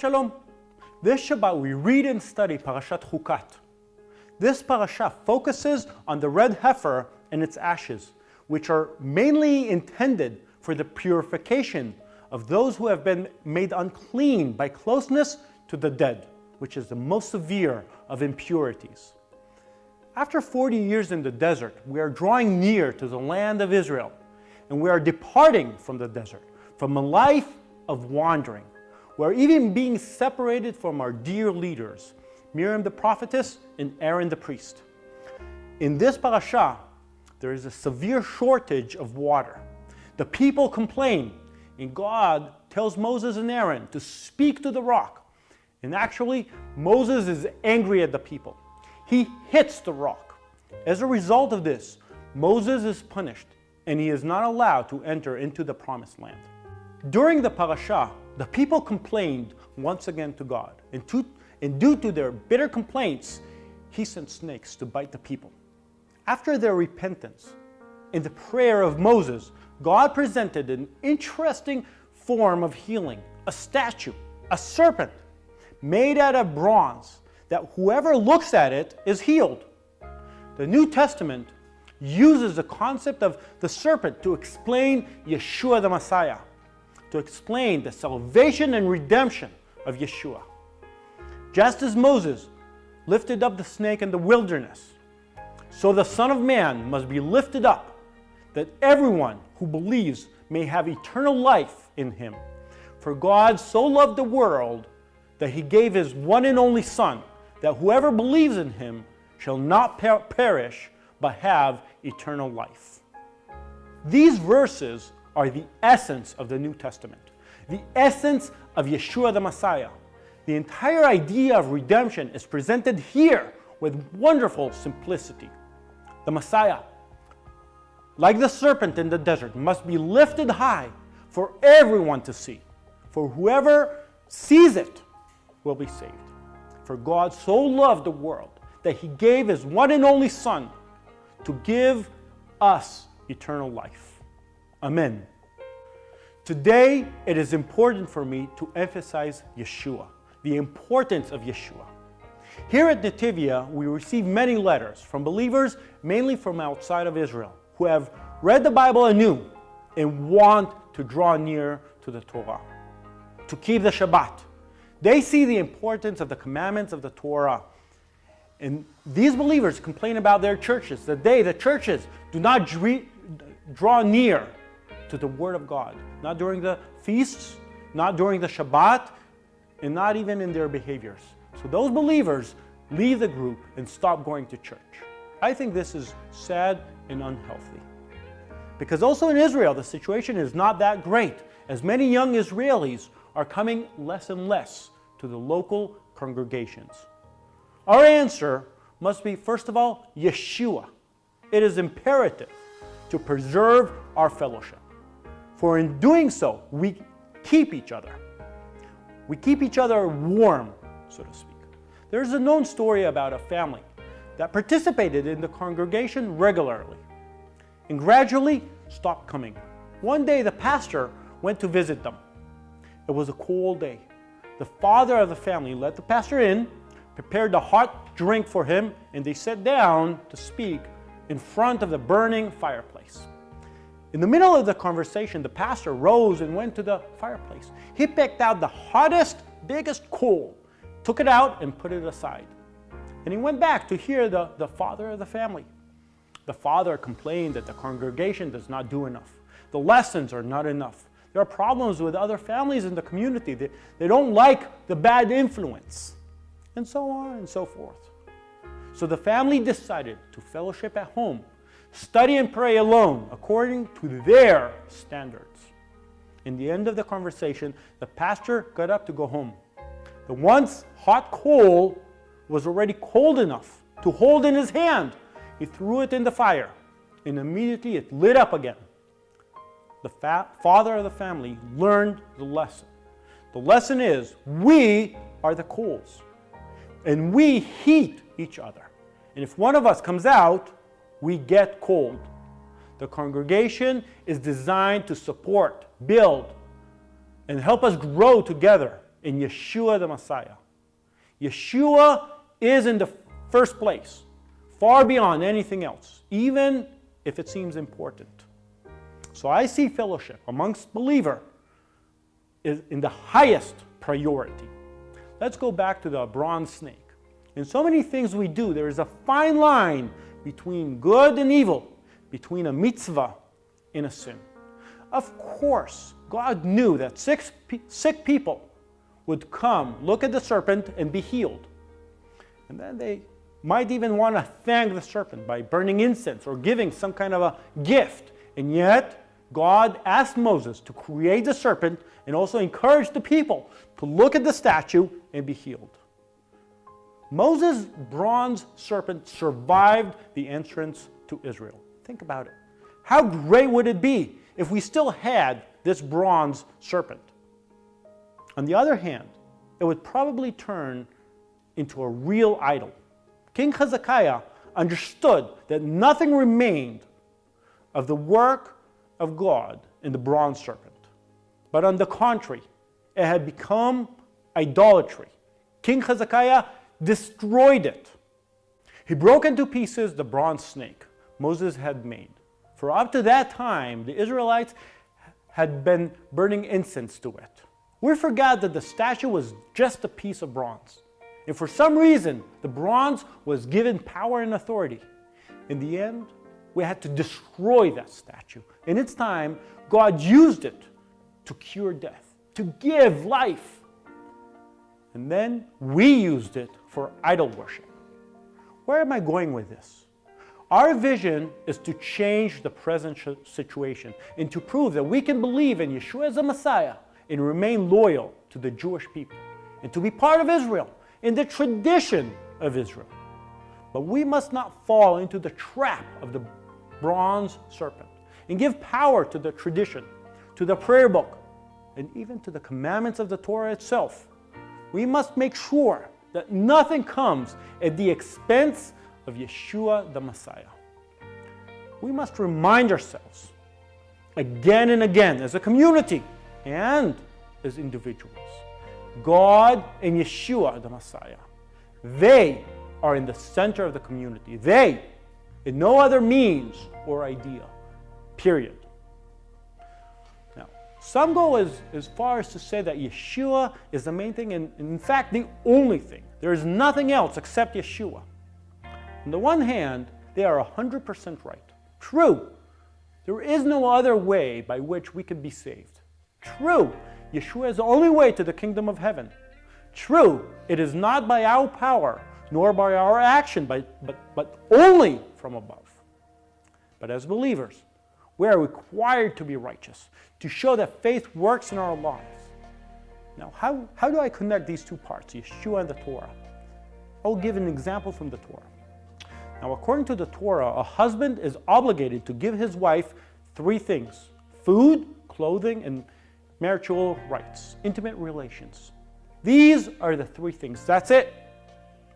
Shalom. This Shabbat we read and study Parashat Chukat. This parasha focuses on the red heifer and its ashes, which are mainly intended for the purification of those who have been made unclean by closeness to the dead, which is the most severe of impurities. After 40 years in the desert, we are drawing near to the land of Israel, and we are departing from the desert, from a life of wandering. We are even being separated from our dear leaders, Miriam the prophetess and Aaron the priest. In this parasha, there is a severe shortage of water. The people complain, and God tells Moses and Aaron to speak to the rock. And actually, Moses is angry at the people. He hits the rock. As a result of this, Moses is punished, and he is not allowed to enter into the promised land. During the parasha, the people complained once again to God, and, to, and due to their bitter complaints, he sent snakes to bite the people. After their repentance, in the prayer of Moses, God presented an interesting form of healing, a statue, a serpent, made out of bronze, that whoever looks at it is healed. The New Testament uses the concept of the serpent to explain Yeshua the Messiah, to explain the salvation and redemption of Yeshua. Just as Moses lifted up the snake in the wilderness, so the Son of Man must be lifted up, that everyone who believes may have eternal life in him. For God so loved the world that he gave his one and only Son, that whoever believes in him shall not per perish, but have eternal life. These verses are the essence of the New Testament, the essence of Yeshua the Messiah. The entire idea of redemption is presented here with wonderful simplicity. The Messiah, like the serpent in the desert, must be lifted high for everyone to see. For whoever sees it will be saved. For God so loved the world that he gave his one and only Son to give us eternal life. Amen. Today, it is important for me to emphasize Yeshua, the importance of Yeshua. Here at Netivyah, we receive many letters from believers, mainly from outside of Israel, who have read the Bible anew and want to draw near to the Torah, to keep the Shabbat. They see the importance of the commandments of the Torah. And these believers complain about their churches, that they, the churches, do not draw near to the Word of God, not during the feasts, not during the Shabbat, and not even in their behaviors. So those believers leave the group and stop going to church. I think this is sad and unhealthy. Because also in Israel, the situation is not that great, as many young Israelis are coming less and less to the local congregations. Our answer must be, first of all, Yeshua. It is imperative to preserve our fellowship. For in doing so, we keep each other. We keep each other warm, so to speak. There's a known story about a family that participated in the congregation regularly and gradually stopped coming. One day the pastor went to visit them. It was a cold day. The father of the family let the pastor in, prepared a hot drink for him, and they sat down to speak in front of the burning fireplace. In the middle of the conversation, the pastor rose and went to the fireplace. He picked out the hottest, biggest coal, took it out and put it aside. And he went back to hear the, the father of the family. The father complained that the congregation does not do enough. The lessons are not enough. There are problems with other families in the community. They, they don't like the bad influence, and so on and so forth. So the family decided to fellowship at home study and pray alone according to their standards. In the end of the conversation, the pastor got up to go home. The once hot coal was already cold enough to hold in his hand. He threw it in the fire, and immediately it lit up again. The father of the family learned the lesson. The lesson is we are the coals, and we heat each other. And if one of us comes out, we get cold. The congregation is designed to support, build, and help us grow together in Yeshua the Messiah. Yeshua is in the first place, far beyond anything else, even if it seems important. So I see fellowship amongst believer is in the highest priority. Let's go back to the bronze snake. In so many things we do, there is a fine line between good and evil, between a mitzvah and a sin. Of course, God knew that sick, sick people would come, look at the serpent, and be healed. And then they might even want to thank the serpent by burning incense or giving some kind of a gift. And yet, God asked Moses to create the serpent and also encourage the people to look at the statue and be healed. Moses' bronze serpent survived the entrance to Israel. Think about it. How great would it be if we still had this bronze serpent? On the other hand, it would probably turn into a real idol. King Hezekiah understood that nothing remained of the work of God in the bronze serpent. But on the contrary, it had become idolatry. King Hezekiah destroyed it. He broke into pieces the bronze snake Moses had made. For up to that time, the Israelites had been burning incense to it. We forgot that the statue was just a piece of bronze. And for some reason, the bronze was given power and authority. In the end, we had to destroy that statue. In its time, God used it to cure death, to give life. And then we used it for idol worship. Where am I going with this? Our vision is to change the present situation and to prove that we can believe in Yeshua as a Messiah and remain loyal to the Jewish people and to be part of Israel in the tradition of Israel. But we must not fall into the trap of the bronze serpent and give power to the tradition, to the prayer book, and even to the commandments of the Torah itself. We must make sure that nothing comes at the expense of Yeshua the Messiah. We must remind ourselves again and again as a community and as individuals. God and Yeshua the Messiah, they are in the center of the community. They in no other means or idea, period. Some go as, as far as to say that Yeshua is the main thing, and in fact, the only thing. There is nothing else except Yeshua. On the one hand, they are 100% right. True, there is no other way by which we can be saved. True, Yeshua is the only way to the kingdom of heaven. True, it is not by our power, nor by our action, but, but, but only from above. But as believers, we are required to be righteous, to show that faith works in our lives. Now, how, how do I connect these two parts, Yeshua and the Torah? I'll give an example from the Torah. Now, according to the Torah, a husband is obligated to give his wife three things food, clothing, and marital rights, intimate relations. These are the three things. That's it.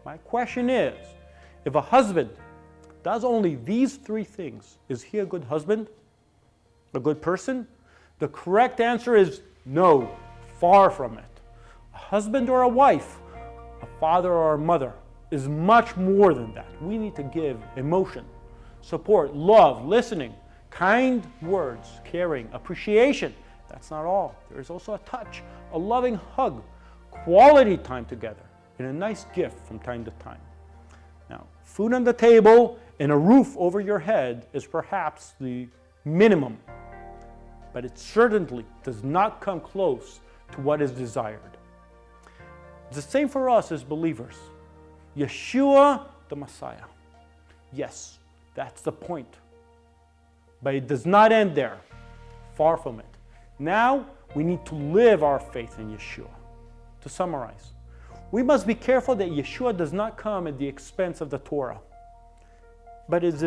My question is if a husband does only these three things, is he a good husband? A good person? The correct answer is no, far from it. A husband or a wife, a father or a mother is much more than that. We need to give emotion, support, love, listening, kind words, caring, appreciation. That's not all. There is also a touch, a loving hug, quality time together, and a nice gift from time to time. Now, food on the table and a roof over your head is perhaps the minimum, but it certainly does not come close to what is desired. The same for us as believers. Yeshua the Messiah. Yes, that's the point. But it does not end there. Far from it. Now we need to live our faith in Yeshua. To summarize, we must be careful that Yeshua does not come at the expense of the Torah. But is,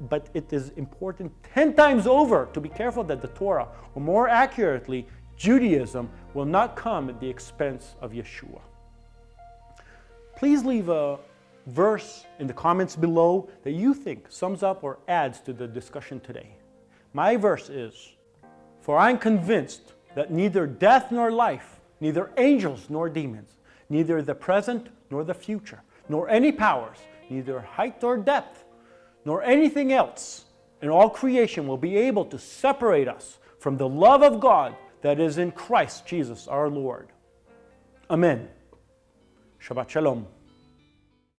but it is important 10 times over to be careful that the Torah, or more accurately, Judaism, will not come at the expense of Yeshua. Please leave a verse in the comments below that you think sums up or adds to the discussion today. My verse is, For I am convinced that neither death nor life, neither angels nor demons, neither the present nor the future, nor any powers, neither height or depth, nor anything else in all creation will be able to separate us from the love of God that is in Christ Jesus our Lord. Amen. Shabbat Shalom.